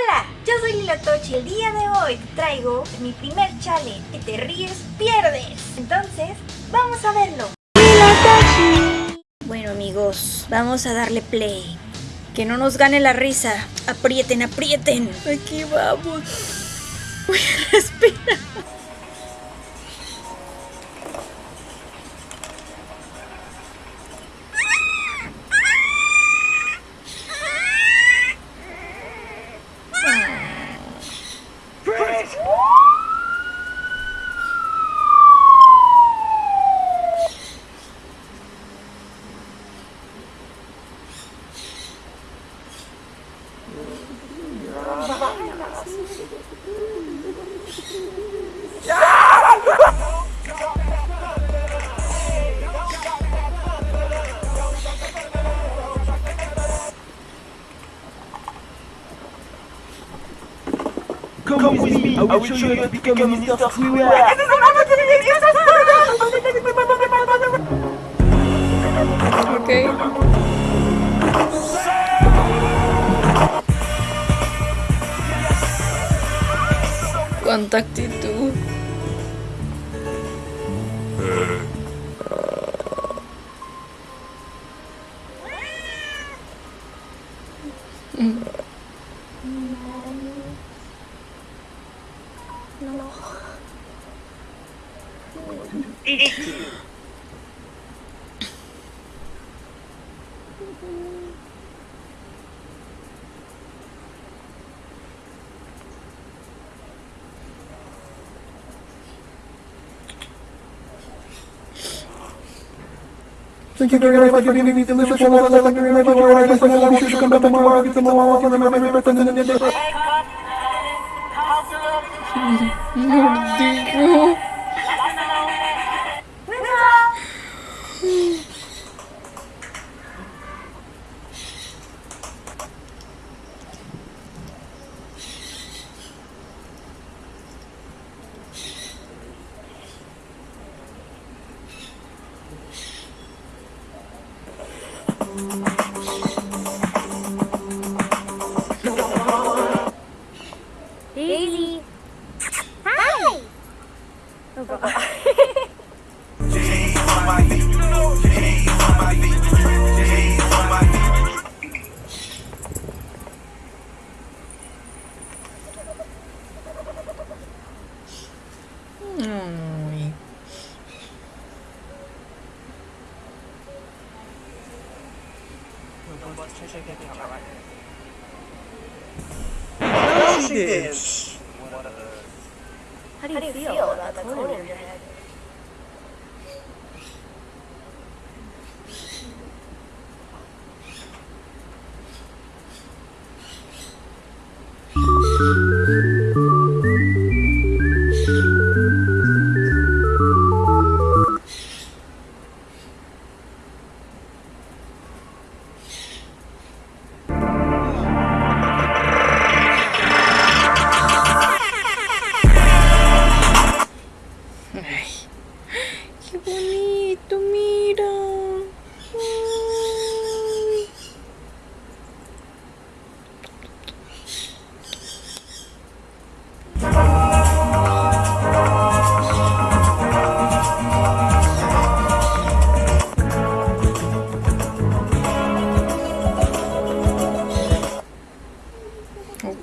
Hola, yo soy Lilotochi. El día de hoy te traigo mi primer challenge. Que te ríes, pierdes. Entonces, vamos a verlo. Lilotochi. Bueno amigos, vamos a darle play. Que no nos gane la risa. Aprieten, aprieten. Aquí vamos. Voy a respirar. Come with me, I will show you how to become a Minister Freeware. kontak itu. Mm. No. Thank you very much for giving me delicious and wonderful and very much for your ideas and I wish you come back tomorrow get some more and remember me better than the day. デイジー。はい。どうぞ。How do you feel? about the cold in your head?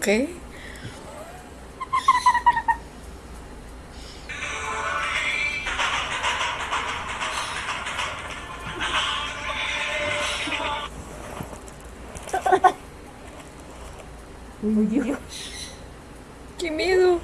ok? Que medo!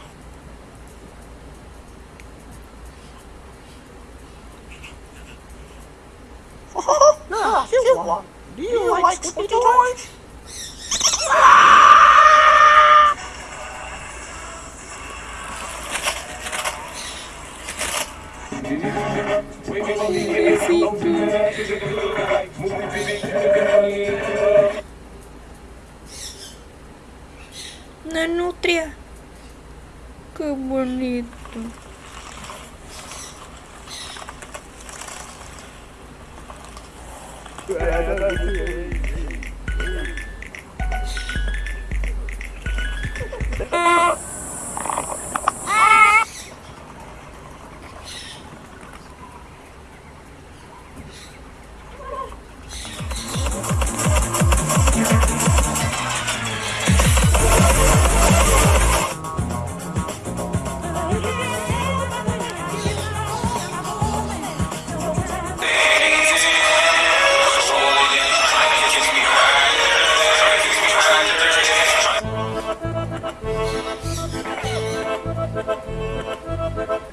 Na nutria. Que bonito. É, é, é.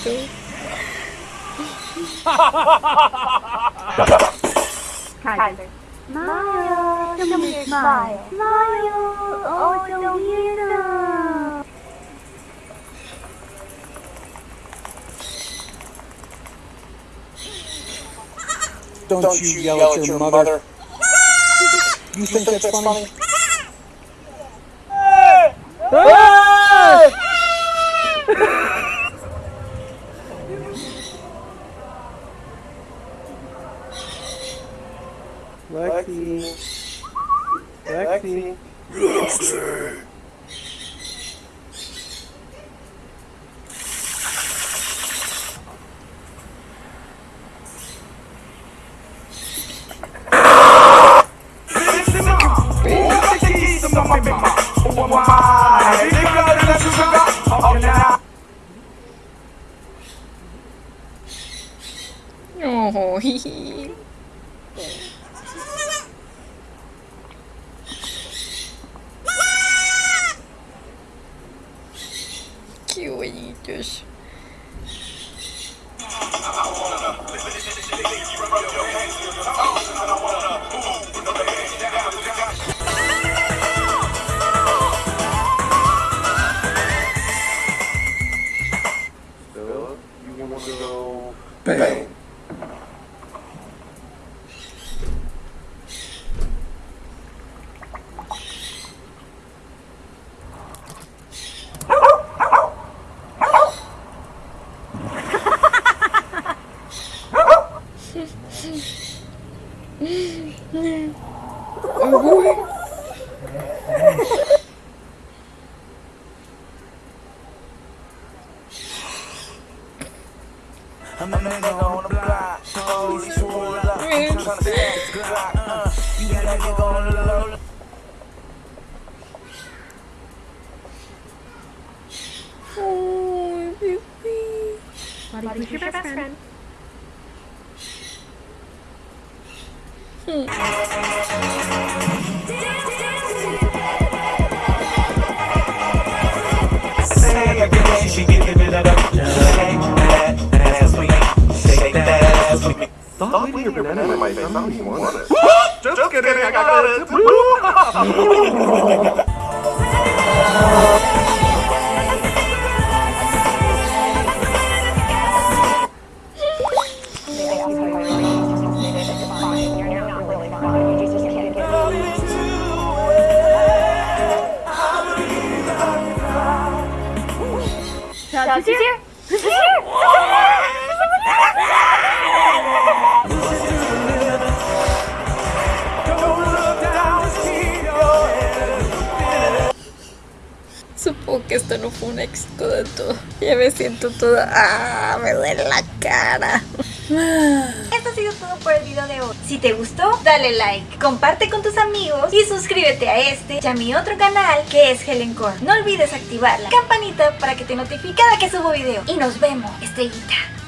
Smile, your beautiful. Don't, you yell, at your, mother. you think that's funny? Lexi. おおひひキです。I'm a nigga on the block. Police pull up. Mm. Tryna snatch the Glock. Uh, you got a nigga on the low. Oh, baby. Who's your best friend? Say again, she giving it up. Shake Stop leaving your banana in my face. I don't even want it. Just kidding, I got it. Who's here? Who's here? Que esto no fue un éxito de todo. Ya me siento toda. ¡Ah! Me duele la cara. Esto ha sido todo por el video de hoy. Si te gustó, dale like, comparte con tus amigos y suscríbete a este y a mi otro canal que es Helen Core. No olvides activar la campanita para que te notifique cada que subo video. Y nos vemos, estrellita.